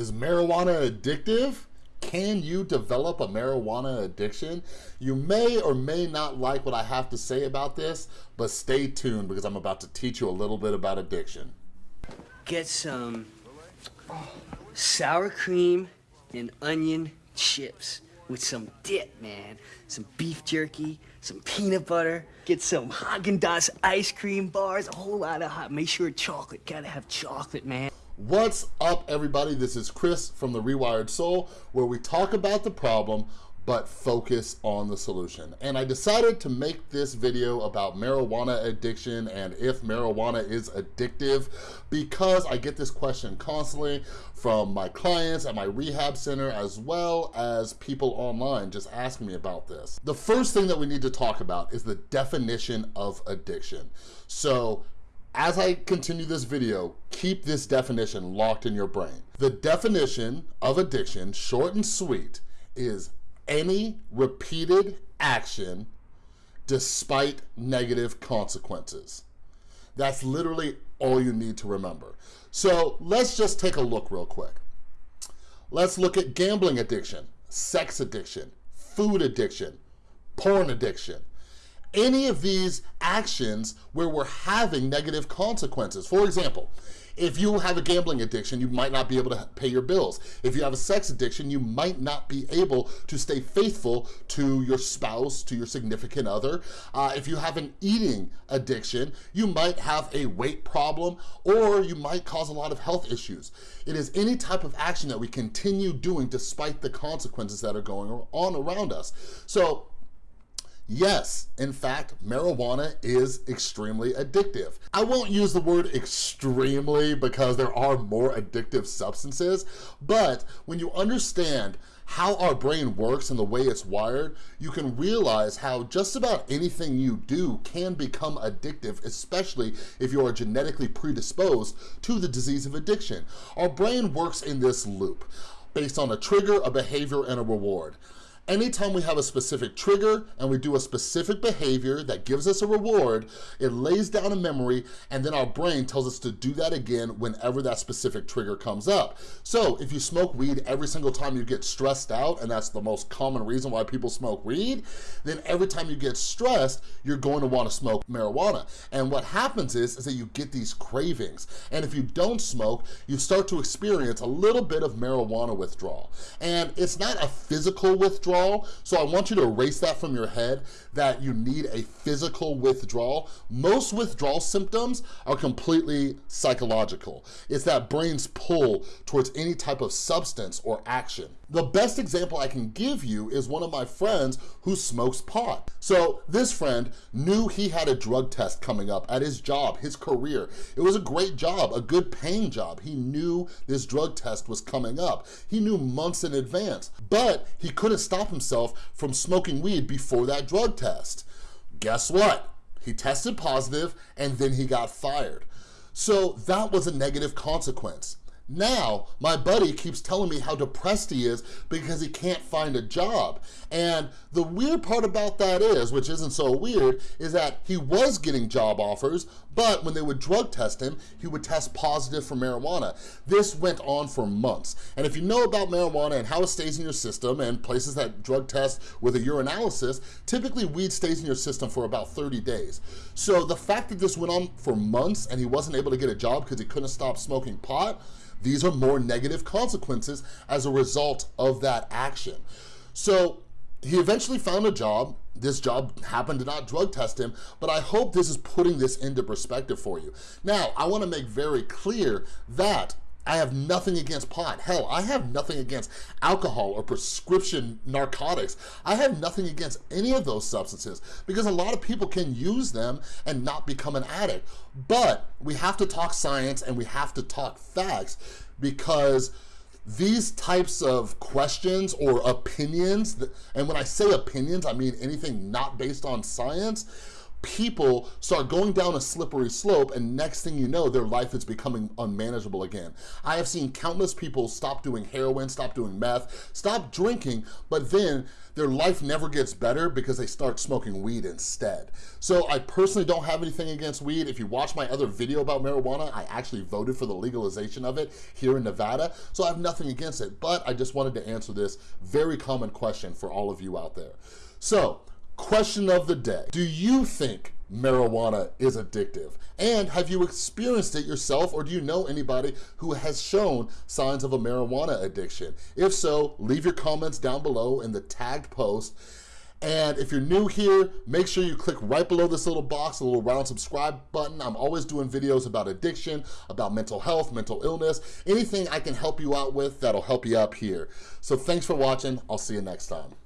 Is marijuana addictive? Can you develop a marijuana addiction? You may or may not like what I have to say about this, but stay tuned because I'm about to teach you a little bit about addiction. Get some sour cream and onion chips with some dip, man. Some beef jerky, some peanut butter. Get some Haagen-Dazs ice cream bars, a whole lot of hot. Make sure chocolate. Gotta have chocolate, man. What's up, everybody? This is Chris from The Rewired Soul, where we talk about the problem, but focus on the solution. And I decided to make this video about marijuana addiction and if marijuana is addictive because I get this question constantly from my clients at my rehab center as well as people online just asking me about this. The first thing that we need to talk about is the definition of addiction. So as I continue this video, keep this definition locked in your brain. The definition of addiction, short and sweet, is any repeated action despite negative consequences. That's literally all you need to remember. So let's just take a look real quick. Let's look at gambling addiction, sex addiction, food addiction, porn addiction, any of these actions where we're having negative consequences. For example, if you have a gambling addiction, you might not be able to pay your bills. If you have a sex addiction, you might not be able to stay faithful to your spouse, to your significant other. Uh, if you have an eating addiction, you might have a weight problem or you might cause a lot of health issues. It is any type of action that we continue doing despite the consequences that are going on around us. So Yes, in fact, marijuana is extremely addictive. I won't use the word extremely because there are more addictive substances, but when you understand how our brain works and the way it's wired, you can realize how just about anything you do can become addictive, especially if you are genetically predisposed to the disease of addiction. Our brain works in this loop based on a trigger, a behavior, and a reward. Anytime we have a specific trigger and we do a specific behavior that gives us a reward, it lays down a memory and then our brain tells us to do that again whenever that specific trigger comes up. So if you smoke weed every single time you get stressed out, and that's the most common reason why people smoke weed, then every time you get stressed, you're going to wanna smoke marijuana. And what happens is, is that you get these cravings. And if you don't smoke, you start to experience a little bit of marijuana withdrawal. And it's not a physical withdrawal, withdrawal. So I want you to erase that from your head that you need a physical withdrawal. Most withdrawal symptoms are completely psychological. It's that brain's pull towards any type of substance or action. The best example I can give you is one of my friends who smokes pot. So this friend knew he had a drug test coming up at his job, his career. It was a great job, a good paying job. He knew this drug test was coming up. He knew months in advance, but he couldn't stop himself from smoking weed before that drug test. Guess what? He tested positive and then he got fired. So that was a negative consequence. Now, my buddy keeps telling me how depressed he is because he can't find a job. And the weird part about that is, which isn't so weird, is that he was getting job offers, but when they would drug test him, he would test positive for marijuana. This went on for months. And if you know about marijuana and how it stays in your system and places that drug test with a urinalysis, typically weed stays in your system for about 30 days. So the fact that this went on for months and he wasn't able to get a job because he couldn't stop smoking pot, these are more negative consequences as a result of that action. So he eventually found a job. This job happened to not drug test him, but I hope this is putting this into perspective for you. Now, I wanna make very clear that I have nothing against pot. Hell, I have nothing against alcohol or prescription narcotics. I have nothing against any of those substances because a lot of people can use them and not become an addict. But we have to talk science and we have to talk facts because these types of questions or opinions, and when I say opinions, I mean anything not based on science, people start going down a slippery slope and next thing you know, their life is becoming unmanageable again. I have seen countless people stop doing heroin, stop doing meth, stop drinking, but then their life never gets better because they start smoking weed instead. So I personally don't have anything against weed. If you watch my other video about marijuana, I actually voted for the legalization of it here in Nevada, so I have nothing against it, but I just wanted to answer this very common question for all of you out there. So, question of the day. Do you think marijuana is addictive? And have you experienced it yourself or do you know anybody who has shown signs of a marijuana addiction? If so, leave your comments down below in the tagged post. And if you're new here, make sure you click right below this little box, the little round subscribe button. I'm always doing videos about addiction, about mental health, mental illness, anything I can help you out with that'll help you up here. So thanks for watching. I'll see you next time.